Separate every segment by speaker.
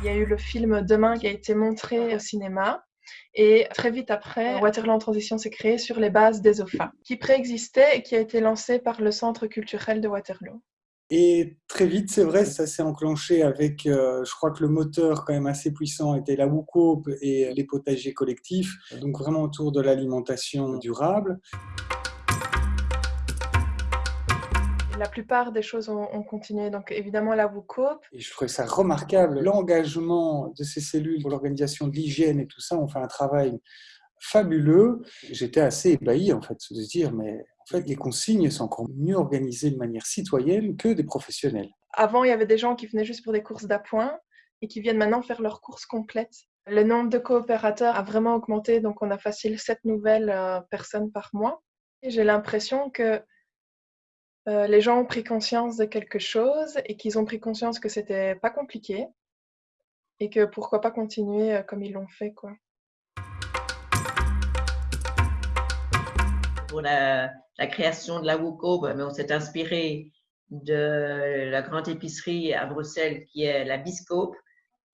Speaker 1: Il y a eu le film Demain qui a été montré au cinéma. Et très vite après, Waterloo en transition s'est créé sur les bases des OFA, qui préexistait et qui a été lancé par le Centre culturel de Waterloo.
Speaker 2: Et très vite, c'est vrai, ça s'est enclenché avec, euh, je crois que le moteur quand même assez puissant était la WUCOP et les potagers collectifs, donc vraiment autour de l'alimentation durable.
Speaker 1: La plupart des choses ont, continué, donc évidemment la WUCOP.
Speaker 2: Et je trouvais ça remarquable, l'engagement de ces cellules pour l'organisation de l'hygiène et tout ça, on fait un travail fabuleux. J'étais assez ébahi en fait de se dire mais en fait les consignes sont encore mieux organisées de manière citoyenne que des professionnels.
Speaker 1: Avant il y avait des gens qui venaient juste pour des courses d'appoint et qui viennent maintenant faire leurs courses complètes. Le nombre de coopérateurs a vraiment augmenté, donc on a facile 7 nouvelles euh, personnes par mois. J'ai l'impression que euh, les gens ont pris conscience de quelque chose et qu'ils ont pris conscience que c'était pas compliqué et que pourquoi pas continuer euh, comme ils l'ont fait quoi.
Speaker 3: Pour la, création de la WUCO, ben, on s'est inspiré de la grande épicerie à Bruxelles qui est la Biscope.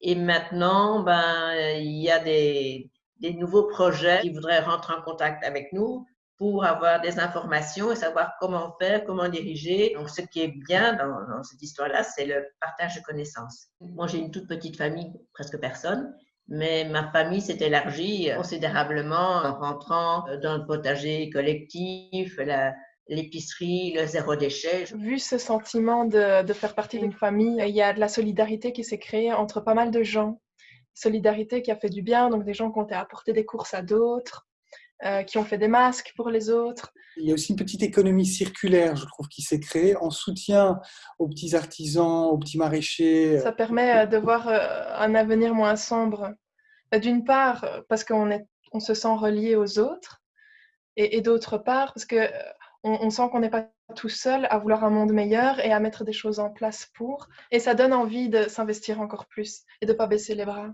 Speaker 3: Et maintenant, ben, il y a des nouveaux projets qui voudraient rentrer en contact avec nous pour avoir des informations et savoir comment faire, comment diriger. Donc, ce qui est bien dans, cette histoire-là, c'est le partage de connaissances. Moi, j'ai une toute petite famille, presque personne, mais ma famille s'est élargie considérablement en rentrant dans le potager collectif, l'épicerie, le zéro déchet.
Speaker 1: Vu ce sentiment de, de faire partie d'une famille, il y a de la solidarité qui s'est créée entre pas mal de gens. Solidarité qui a fait du bien, donc des gens qui ont apporté des courses à d'autres, euh, qui ont fait des masques pour les autres.
Speaker 2: Il y a aussi une petite économie circulaire, je trouve, qui s'est créée en soutien aux petits artisans, aux petits maraîchers.
Speaker 1: Ça permet euh, de voir euh, un avenir moins sombre. D'une part, parce qu'on on se sent relié aux autres, et, d'autre part, parce qu'on on sent qu'on n'est pas tout seul à vouloir un monde meilleur et à mettre des choses en place pour. Et ça donne envie de s'investir encore plus et de ne pas baisser les bras.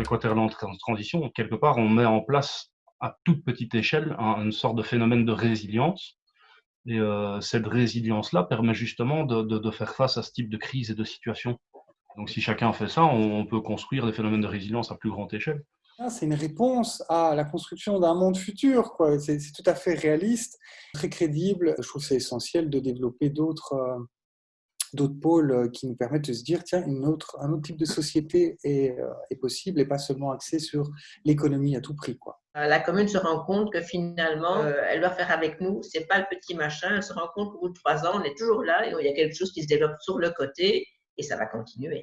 Speaker 4: Avec Waterland Transition, quelque part, on met en place à toute petite échelle une sorte de phénomène de résilience. Et euh, cette résilience-là permet justement de, faire face à ce type de crise et de situation. Donc si chacun fait ça, on, peut construire des phénomènes de résilience à plus grande échelle.
Speaker 2: Ah, c'est une réponse à la construction d'un monde futur. C'est tout à fait réaliste, très crédible. Je trouve que c'est essentiel de développer d'autres euh, d'autres pôles euh, qui nous permettent de se dire, tiens, une autre, un autre type de société est, euh, est possible et pas seulement axé sur l'économie à tout prix. Quoi.
Speaker 3: Euh, la commune se rend compte que finalement, elle doit faire avec nous, c'est pas le petit machin, elle se rend compte qu'au bout de trois ans, on est toujours là et il y a quelque chose qui se développe sur le côté et ça va continuer.